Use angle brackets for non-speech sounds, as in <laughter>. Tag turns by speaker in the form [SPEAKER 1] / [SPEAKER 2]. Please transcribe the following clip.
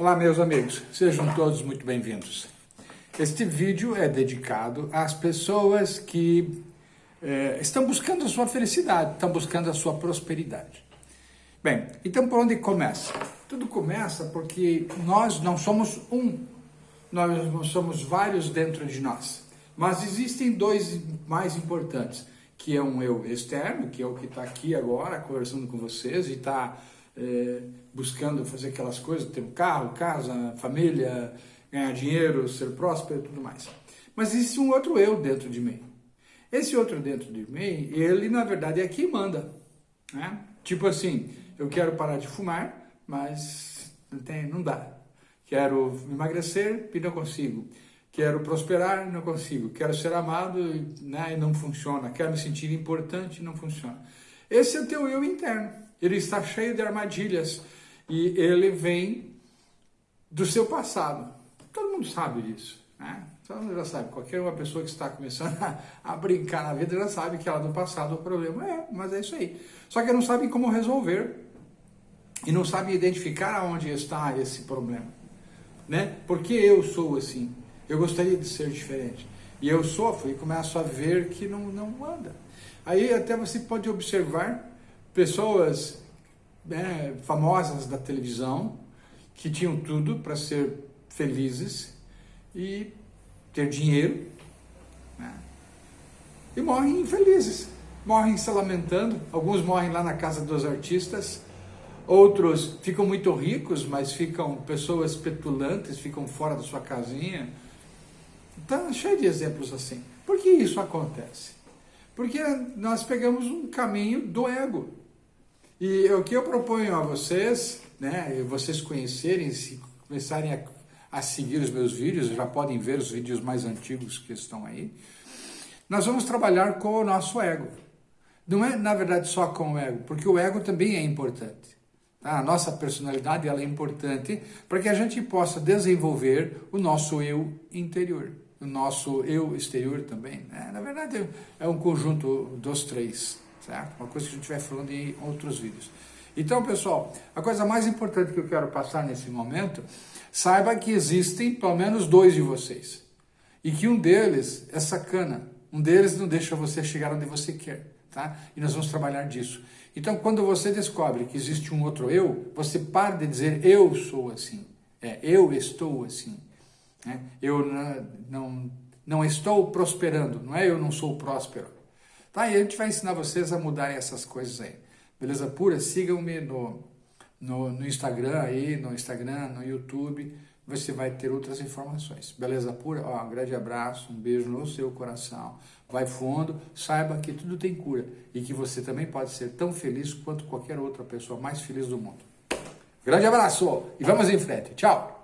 [SPEAKER 1] Olá, meus amigos, sejam todos muito bem-vindos. Este vídeo é dedicado às pessoas que é, estão buscando a sua felicidade, estão buscando a sua prosperidade. Bem, então por onde começa? Tudo começa porque nós não somos um, nós não somos vários dentro de nós, mas existem dois mais importantes, que é um eu externo, que é o que está aqui agora conversando com vocês e está é, buscando fazer aquelas coisas, ter um carro, casa, família, ganhar dinheiro, ser próspero e tudo mais. Mas existe um outro eu dentro de mim. Esse outro dentro de mim, ele na verdade é quem manda. Né? Tipo assim, eu quero parar de fumar, mas não, tem, não dá. Quero emagrecer e não consigo. Quero prosperar e não consigo. Quero ser amado né, e não funciona. Quero me sentir importante e não funciona. Esse é o teu eu interno. Ele está cheio de armadilhas e ele vem do seu passado. Todo mundo sabe disso, né? Todo mundo já sabe. Qualquer uma pessoa que está começando <laughs> a, a brincar na vida já sabe que ela do passado o problema é, mas é isso aí. Só que não sabe como resolver e não sabe identificar onde está esse problema, né? Porque eu sou assim. Eu gostaria de ser diferente. E eu sofro e começo a ver que não, não anda. Aí até você pode observar pessoas né, famosas da televisão que tinham tudo para ser felizes e ter dinheiro né, e morrem infelizes, morrem se lamentando. Alguns morrem lá na casa dos artistas, outros ficam muito ricos, mas ficam pessoas petulantes, ficam fora da sua casinha. Então, cheio de exemplos assim. Por que isso acontece? Porque nós pegamos um caminho do ego. E o que eu proponho a vocês, né, vocês conhecerem, se começarem a, a seguir os meus vídeos, já podem ver os vídeos mais antigos que estão aí, nós vamos trabalhar com o nosso ego. Não é, na verdade, só com o ego, porque o ego também é importante. Tá? A nossa personalidade ela é importante para que a gente possa desenvolver o nosso eu interior, o nosso eu exterior também. Né? Na verdade, é um conjunto dos três certo? Uma coisa que a gente vai falando em outros vídeos. Então, pessoal, a coisa mais importante que eu quero passar nesse momento, saiba que existem pelo menos dois de vocês. E que um deles é sacana. Um deles não deixa você chegar onde você quer, tá? E nós vamos trabalhar disso. Então, quando você descobre que existe um outro eu, você para de dizer eu sou assim. É, eu estou assim. Né? Eu não, não estou prosperando, não é eu não sou próspero. Tá? E a gente vai ensinar vocês a mudarem essas coisas aí. Beleza pura? Sigam-me no, no, no, Instagram aí, no Instagram, no YouTube. Você vai ter outras informações. Beleza pura? Ó, um grande abraço, um beijo no seu coração. Vai fundo, saiba que tudo tem cura e que você também pode ser tão feliz quanto qualquer outra pessoa mais feliz do mundo. Grande abraço e vamos em frente. Tchau!